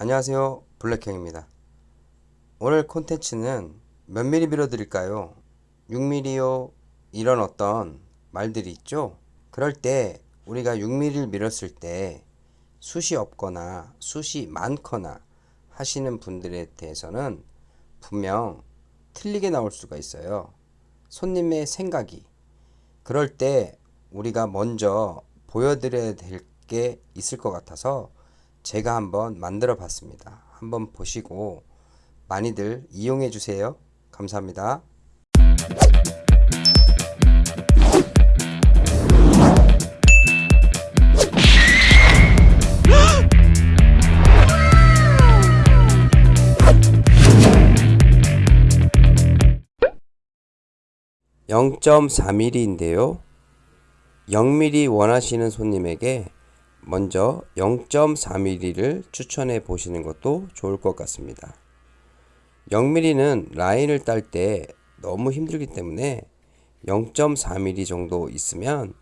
안녕하세요. 블랙형입니다. 오늘 콘텐츠는 몇 미리 밀어드릴까요? 6mm요 이런 어떤 말들이 있죠? 그럴 때 우리가 6mm를 밀었을 때 숱이 없거나 숱이 많거나 하시는 분들에 대해서는 분명 틀리게 나올 수가 있어요. 손님의 생각이. 그럴 때 우리가 먼저 보여드려야 될 게 있을 것 같아서 제가 한번 만들어 봤습니다. 한번 보시고 많이들 이용해 주세요. 감사합니다. (0.4mm인데요) 0mm 원하시는 손님에게 먼저 0.4mm를 추천해 보시는 것도 좋을 것 같습니다. 0mm는 라인을 딸 때 너무 힘들기 때문에 0.4mm 정도 있으면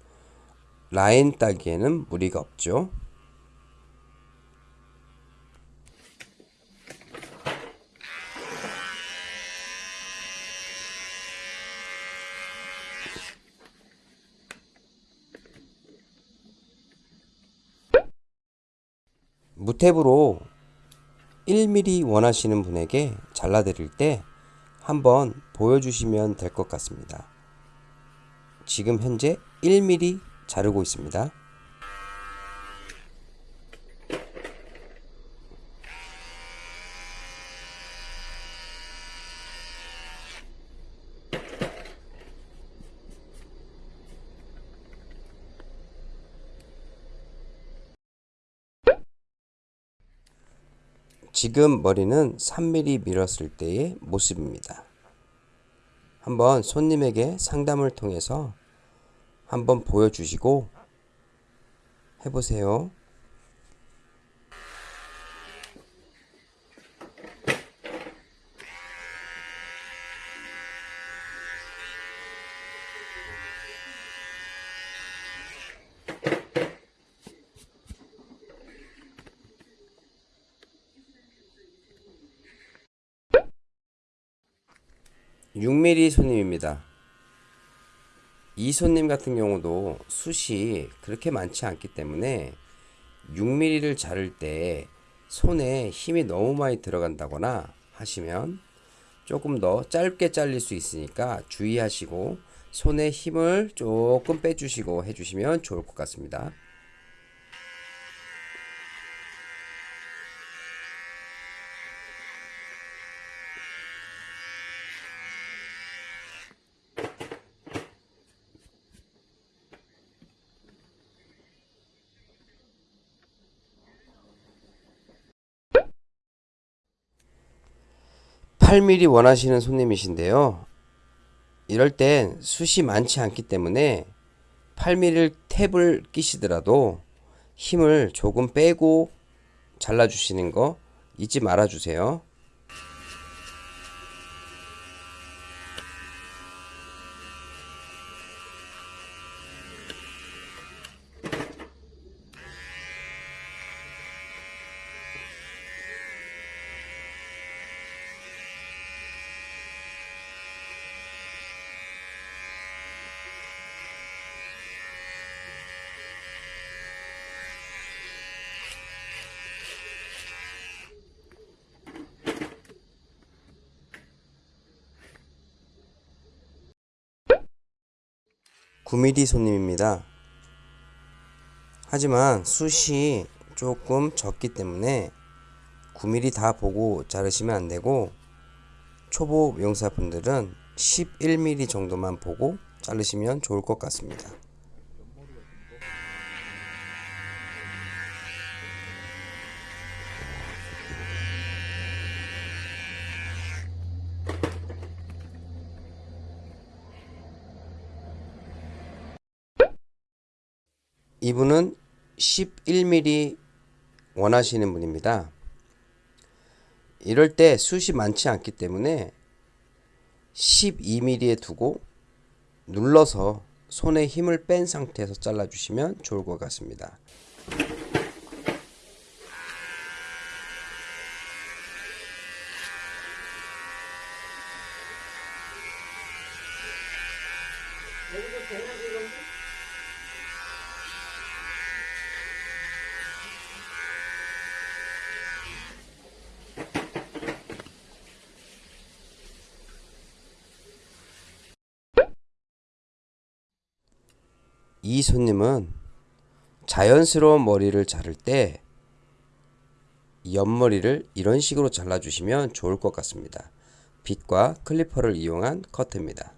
라인 따기에는 무리가 없죠. 무탭으로 1mm 원하시는 분에게 잘라 드릴 때 한번 보여주시면 될 것 같습니다. 지금 현재 1mm 자르고 있습니다. 지금 머리는 3mm 밀었을 때의 모습입니다. 한번 손님에게 상담을 통해서 한번 보여주시고 해보세요. (6mm) 손님입니다. 이 손님 같은 경우도 숱이 그렇게 많지 않기 때문에 6mm를 자를 때 손에 힘이 너무 많이 들어간다거나 하시면 조금 더 짧게 잘릴 수 있으니까 주의하시고 손에 힘을 조금 빼주시고 해주시면 좋을 것 같습니다. 8mm 원하시는 손님이신데요. 이럴 땐 숱이 많지 않기 때문에 8mm를 탭을 끼시더라도 힘을 조금 빼고 잘라주시는 거 잊지 말아 주세요. 9mm 손님입니다. 하지만 숱이 조금 적기 때문에 9mm 다 보고 자르시면 안되고 초보 명사분들은 11mm 정도만 보고 자르시면 좋을 것 같습니다. 이분은 11mm 원하시는 분입니다. 이럴 때 숱이 많지 않기 때문에 12mm에 두고 눌러서 손에 힘을 뺀 상태에서 잘라주시면 좋을 것 같습니다. 이 손님은 자연스러운 머리를 자를 때 옆머리를 이런 식으로 잘라주시면 좋을 것 같습니다. 빗과 클리퍼를 이용한 커트입니다.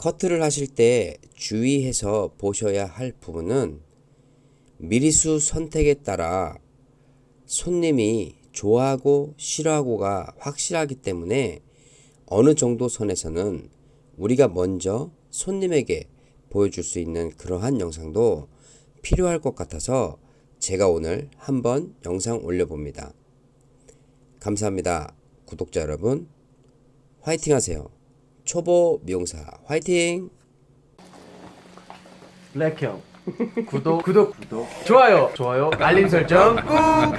커트를 하실 때 주의해서 보셔야 할 부분은 미리수 선택에 따라 손님이 좋아하고 싫어하고가 확실하기 때문에 어느 정도 선에서는 우리가 먼저 손님에게 보여줄 수 있는 그러한 영상도 필요할 것 같아서 제가 오늘 한번 영상 올려봅니다. 감사합니다. 구독자 여러분, 화이팅 하세요. 초보 미용사 화이팅! 블랙형. 구독 구독 구독. 좋아요. 좋아요. 알림 설정 꾹